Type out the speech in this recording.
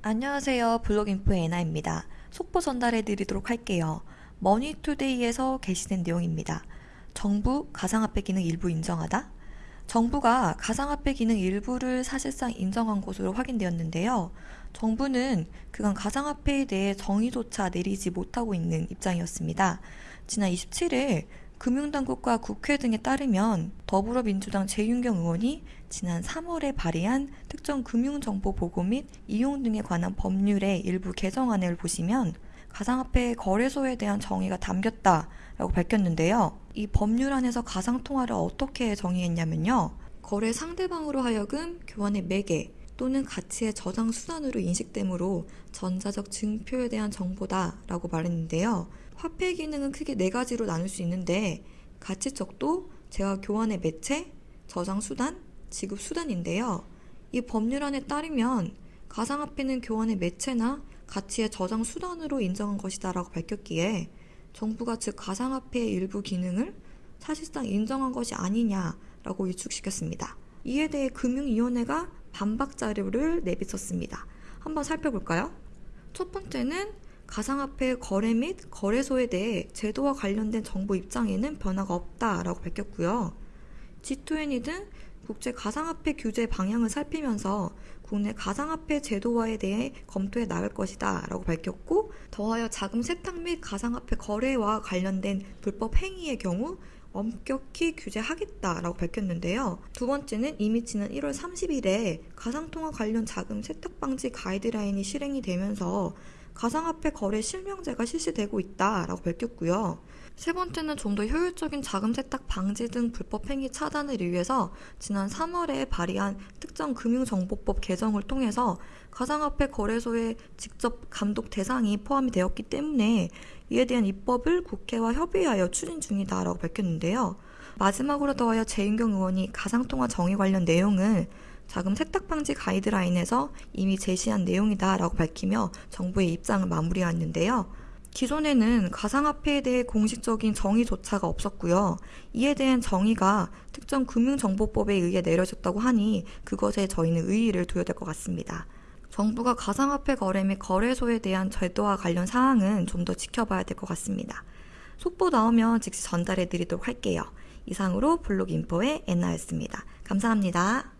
안녕하세요. 블록인포의 에나입니다. 속보 전달해 드리도록 할게요. 머니투데이에서 게시된 내용입니다. 정부 가상화폐 기능 일부 인정하다? 정부가 가상화폐 기능 일부를 사실상 인정한 것으로 확인되었는데요. 정부는 그간 가상화폐에 대해 정의조차 내리지 못하고 있는 입장이었습니다. 지난 27일 금융당국과 국회 등에 따르면 더불어민주당 재윤경 의원이 지난 3월에 발의한 특정 금융정보 보고 및 이용 등에 관한 법률의 일부 개정안을 보시면 가상화폐 거래소에 대한 정의가 담겼다라고 밝혔는데요. 이 법률안에서 가상통화를 어떻게 정의했냐면요. 거래 상대방으로 하여금 교환의 매개 또는 가치의 저장 수단으로 인식되므로 전자적 증표에 대한 정보다 라고 말했는데요. 화폐 기능은 크게 네 가지로 나눌 수 있는데 가치적도 재화 교환의 매체, 저장 수단, 지급 수단인데요. 이 법률안에 따르면 가상화폐는 교환의 매체나 가치의 저장 수단으로 인정한 것이다 라고 밝혔기에 정부가 즉 가상화폐의 일부 기능을 사실상 인정한 것이 아니냐라고 유축시켰습니다. 이에 대해 금융위원회가 반박 자료를 내비쳤습니다. 한번 살펴볼까요? 첫 번째는 가상화폐 거래 및 거래소에 대해 제도와 관련된 정보 입장에는 변화가 없다라고 밝혔고요. G2N이 등 국제 가상화폐 규제 방향을 살피면서 국내 가상화폐 제도화에 대해 검토해 나갈 것이다 라고 밝혔고 더하여 자금 세탁 및 가상화폐 거래와 관련된 불법 행위의 경우 엄격히 규제하겠다라고 밝혔는데요. 두 번째는 이미 지난 1월 30일에 가상통화 관련 자금 세탁 방지 가이드라인이 실행이 되면서 가상화폐 거래 실명제가 실시되고 있다라고 밝혔고요. 세 번째는 좀 더 효율적인 자금 세탁 방지 등 불법 행위 차단을 위해서 지난 3월에 발의한 특정 금융정보법 개정을 통해서 가상화폐 거래소의 직접 감독 대상이 포함이 되었기 때문에 이에 대한 입법을 국회와 협의하여 추진 중이다라고 밝혔는데요. 마지막으로 더하여 재윤경 의원이 가상통화 정의 관련 내용을 자금 세탁 방지 가이드라인에서 이미 제시한 내용이다라고 밝히며 정부의 입장을 마무리했는데요. 기존에는 가상화폐에 대해 공식적인 정의조차가 없었고요. 이에 대한 정의가 특정 금융정보법에 의해 내려졌다고 하니 그것에 저희는 의의를 두어야 될 것 같습니다. 정부가 가상화폐 거래 및 거래소에 대한 제도와 관련 사항은 좀 더 지켜봐야 될 것 같습니다. 속보 나오면 즉시 전달해 드리도록 할게요. 이상으로 블록 인포의 엔나였습니다. 감사합니다.